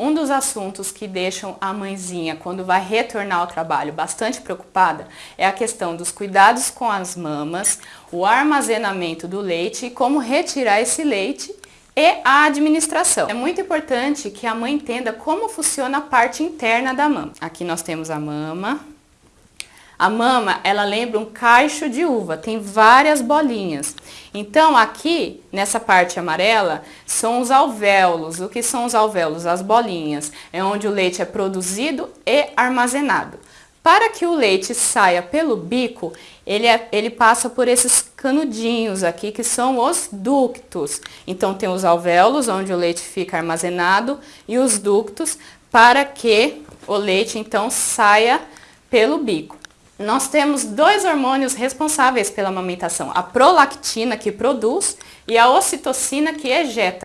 Um dos assuntos que deixam a mãezinha, quando vai retornar ao trabalho, bastante preocupada é a questão dos cuidados com as mamas, o armazenamento do leite e como retirar esse leite e a administração. É muito importante que a mãe entenda como funciona a parte interna da mama. Aqui nós temos a mama, a mama, ela lembra um cacho de uva, tem várias bolinhas. Então, aqui, nessa parte amarela, são os alvéolos. O que são os alvéolos? As bolinhas. É onde o leite é produzido e armazenado. Para que o leite saia pelo bico, ele, é, ele passa por esses canudinhos aqui, que são os ductos. Então, tem os alvéolos, onde o leite fica armazenado, e os ductos, para que o leite, então, saia pelo bico. Nós temos dois hormônios responsáveis pela amamentação, a prolactina, que produz, e a ocitocina, que ejeta.